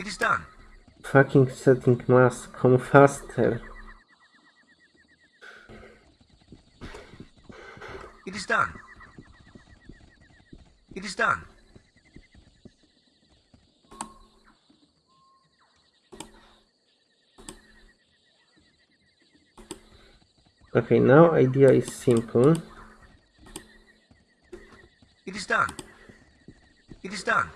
It is done. Fucking setting mask, come faster. It is done. It is done. Okay, now idea is simple. It is done. It is done.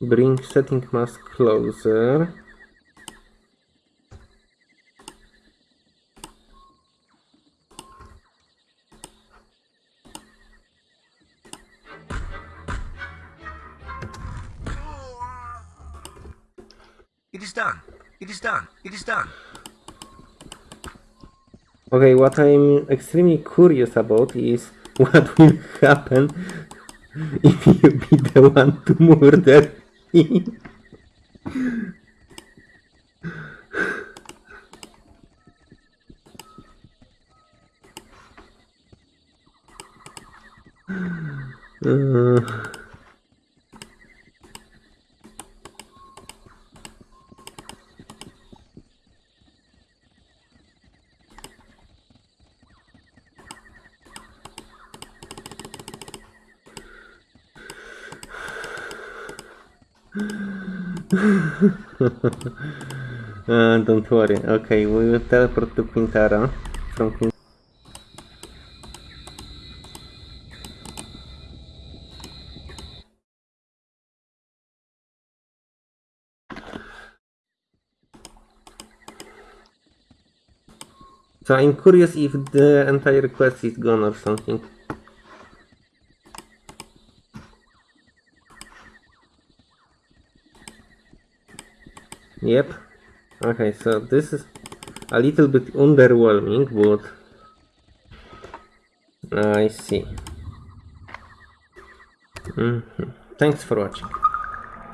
Bring setting mask closer. It is done. It is done. It is done. Okay, what I'm extremely curious about is what will happen if you be the one to murder. Uh, uh, don't worry. Okay, we will teleport to Quintara from Quintara. So I'm curious if the entire quest is gone or something. Yep. Okay, so this is a little bit underwhelming, but I see. Mhm. Thanks for watching.